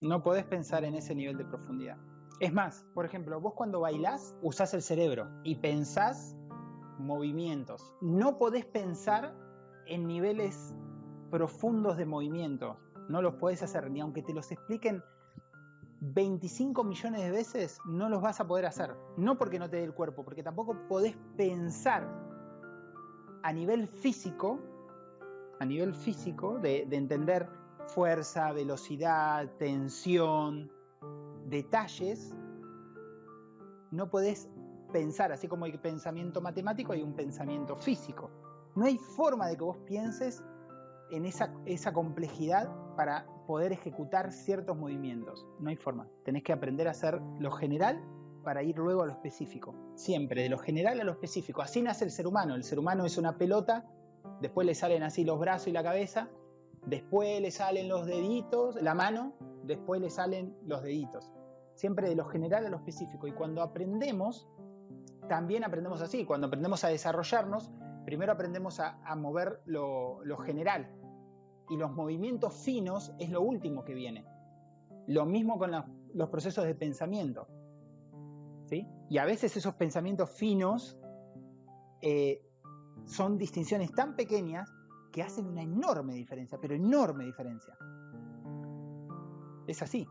No podés pensar en ese nivel de profundidad. Es más, por ejemplo, vos cuando bailás usás el cerebro y pensás movimientos. No podés pensar en niveles profundos de movimiento. No los podés hacer, ni aunque te los expliquen 25 millones de veces, no los vas a poder hacer. No porque no te dé el cuerpo, porque tampoco podés pensar a nivel físico, a nivel físico, de, de entender fuerza, velocidad, tensión, detalles, no podés pensar, así como hay pensamiento matemático, hay un pensamiento físico. No hay forma de que vos pienses en esa, esa complejidad para poder ejecutar ciertos movimientos. No hay forma. Tenés que aprender a hacer lo general para ir luego a lo específico. Siempre, de lo general a lo específico. Así nace el ser humano. El ser humano es una pelota, después le salen así los brazos y la cabeza, después le salen los deditos, la mano, después le salen los deditos. Siempre de lo general a lo específico. Y cuando aprendemos, también aprendemos así. Cuando aprendemos a desarrollarnos, primero aprendemos a, mover lo, general. Y los movimientos finos es lo último que viene. Lo mismo con los procesos de pensamiento. ¿sí? Y a veces esos pensamientos finos eh, son distinciones tan pequeñas que hacen una enorme diferencia, pero enorme diferencia. Es así.